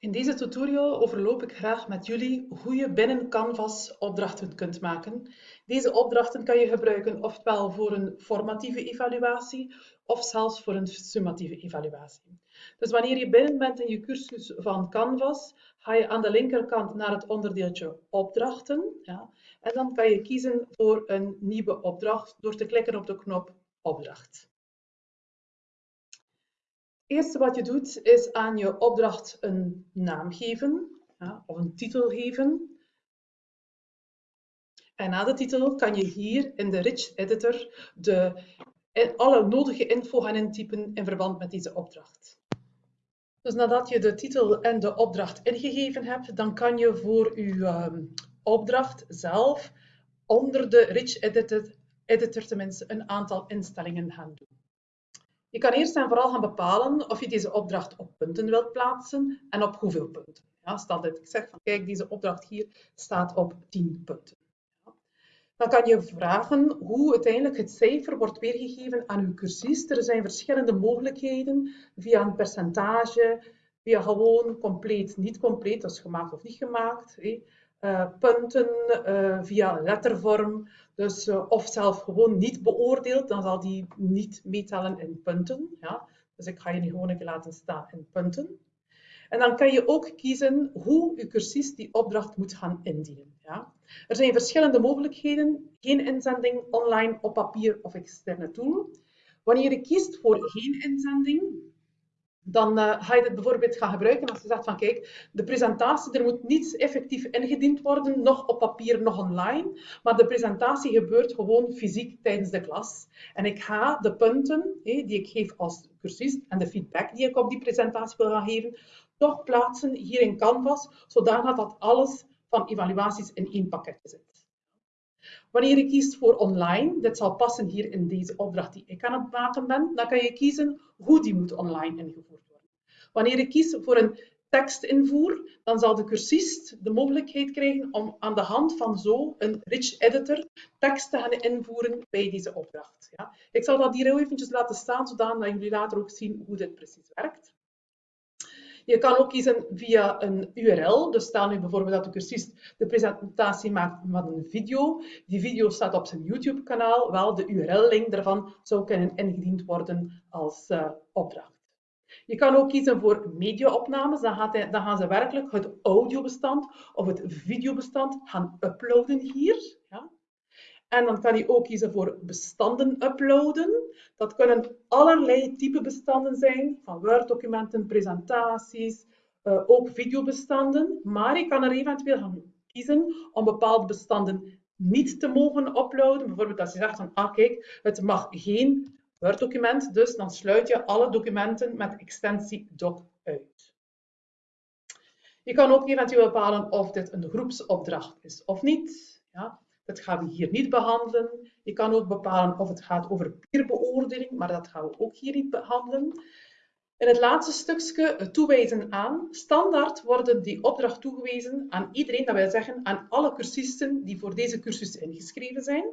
In deze tutorial overloop ik graag met jullie hoe je binnen Canvas opdrachten kunt maken. Deze opdrachten kan je gebruiken ofwel voor een formatieve evaluatie of zelfs voor een summatieve evaluatie. Dus wanneer je binnen bent in je cursus van Canvas, ga je aan de linkerkant naar het onderdeeltje opdrachten. Ja, en dan kan je kiezen voor een nieuwe opdracht door te klikken op de knop opdracht. Eerste wat je doet is aan je opdracht een naam geven ja, of een titel geven. En na de titel kan je hier in de Rich Editor de, alle nodige info gaan intypen in verband met deze opdracht. Dus nadat je de titel en de opdracht ingegeven hebt, dan kan je voor je ehm, opdracht zelf onder de Rich Editor, editor tenminste een aantal instellingen gaan doen. Je kan eerst en vooral gaan bepalen of je deze opdracht op punten wilt plaatsen en op hoeveel punten. Ja, stel dat ik zeg van kijk, deze opdracht hier staat op 10 punten. Dan kan je vragen hoe uiteindelijk het cijfer wordt weergegeven aan uw cursist. Er zijn verschillende mogelijkheden via een percentage, via gewoon compleet, niet compleet, is gemaakt of niet gemaakt. Uh, punten uh, via lettervorm, dus, uh, of zelf gewoon niet beoordeeld, dan zal die niet meetellen in punten. Ja? Dus ik ga je gewoon even laten staan in punten. En dan kan je ook kiezen hoe je cursist die opdracht moet gaan indienen. Ja? Er zijn verschillende mogelijkheden. Geen inzending online op papier of externe tool. Wanneer je kiest voor geen inzending, dan uh, ga je dit bijvoorbeeld gaan gebruiken als je zegt van kijk, de presentatie, er moet niets effectief ingediend worden, nog op papier, nog online, maar de presentatie gebeurt gewoon fysiek tijdens de klas. En ik ga de punten die ik geef als cursist en de feedback die ik op die presentatie wil gaan geven, toch plaatsen hier in Canvas, zodanig dat alles van evaluaties in één pakket zit. Wanneer je kiest voor online, dit zal passen hier in deze opdracht die ik aan het maken ben, dan kan je kiezen hoe die moet online ingevoerd worden. Wanneer je kiest voor een tekstinvoer, dan zal de cursist de mogelijkheid krijgen om aan de hand van zo een rich editor tekst te gaan invoeren bij deze opdracht. Ja. Ik zal dat hier heel eventjes laten staan, zodat jullie later ook zien hoe dit precies werkt. Je kan ook kiezen via een URL. Dus stel nu bijvoorbeeld dat de cursist de presentatie maakt met een video. Die video staat op zijn YouTube-kanaal. Wel, de URL-link daarvan zou kunnen ingediend worden als uh, opdracht. Je kan ook kiezen voor mediaopnames. Dan, dan gaan ze werkelijk het audiobestand of het videobestand gaan uploaden hier. En dan kan je ook kiezen voor bestanden uploaden. Dat kunnen allerlei type bestanden zijn, van Word-documenten, presentaties, uh, ook videobestanden. Maar je kan er eventueel gaan kiezen om bepaalde bestanden niet te mogen uploaden. Bijvoorbeeld als je zegt van, ah kijk, het mag geen Word-document, dus dan sluit je alle documenten met extensie doc uit. Je kan ook eventueel bepalen of dit een groepsopdracht is of niet. Ja. Dat gaan we hier niet behandelen. Je kan ook bepalen of het gaat over peerbeoordeling, maar dat gaan we ook hier niet behandelen. In het laatste stukje, toewijzen aan. Standaard worden die opdracht toegewezen aan iedereen, dat wil zeggen aan alle cursisten die voor deze cursus ingeschreven zijn.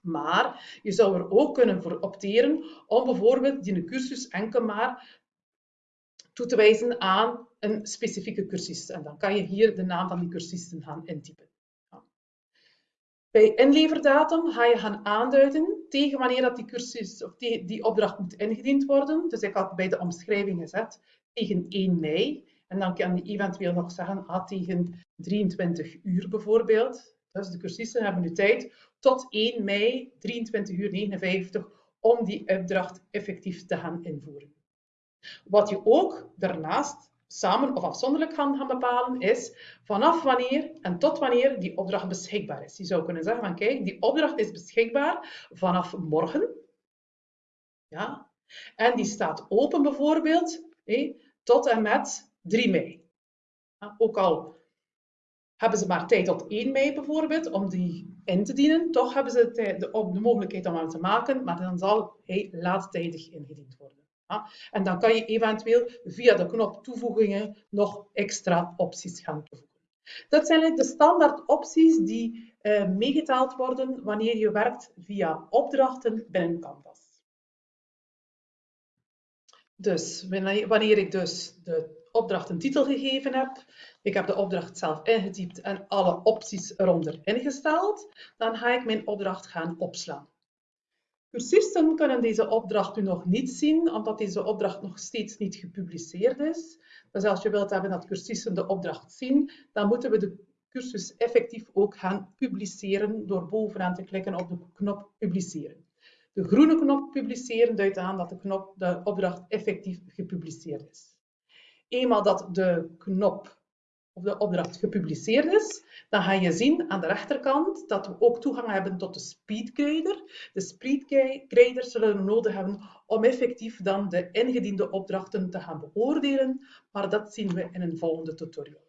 Maar je zou er ook kunnen voor opteren om bijvoorbeeld die cursus enkel maar toe te wijzen aan een specifieke cursist. En dan kan je hier de naam van die cursisten gaan intypen. Bij inleverdatum ga je gaan aanduiden tegen wanneer dat die cursus of die, die opdracht moet ingediend worden. Dus ik had bij de omschrijving gezet tegen 1 mei. En dan kan je eventueel nog zeggen ah, tegen 23 uur bijvoorbeeld. Dus de cursisten hebben nu tijd tot 1 mei 23 uur 59 om die opdracht effectief te gaan invoeren. Wat je ook daarnaast samen of afzonderlijk gaan, gaan bepalen, is vanaf wanneer en tot wanneer die opdracht beschikbaar is. Je zou kunnen zeggen van kijk, die opdracht is beschikbaar vanaf morgen. Ja? En die staat open bijvoorbeeld tot en met 3 mei. Ook al hebben ze maar tijd tot 1 mei bijvoorbeeld om die in te dienen, toch hebben ze de, de, mogelijkheid om aan te maken, maar dan zal hij laattijdig ingediend worden. En dan kan je eventueel via de knop toevoegingen nog extra opties gaan toevoegen. Dat zijn de standaard opties die uh, meegetaald worden wanneer je werkt via opdrachten binnen Canvas. Dus wanneer ik dus de opdracht een titel gegeven heb, ik heb de opdracht zelf ingetypt en alle opties eronder ingesteld, dan ga ik mijn opdracht gaan opslaan. Cursisten kunnen deze opdracht nu nog niet zien, omdat deze opdracht nog steeds niet gepubliceerd is. Dus als je wilt hebben dat cursisten de opdracht zien, dan moeten we de cursus effectief ook gaan publiceren door bovenaan te klikken op de knop publiceren. De groene knop publiceren duidt aan dat de, knop, de opdracht effectief gepubliceerd is. Eenmaal dat de knop of de opdracht gepubliceerd is, dan ga je zien aan de rechterkant dat we ook toegang hebben tot de speedgrader. De speedgrader zullen we nodig hebben om effectief dan de ingediende opdrachten te gaan beoordelen, maar dat zien we in een volgende tutorial.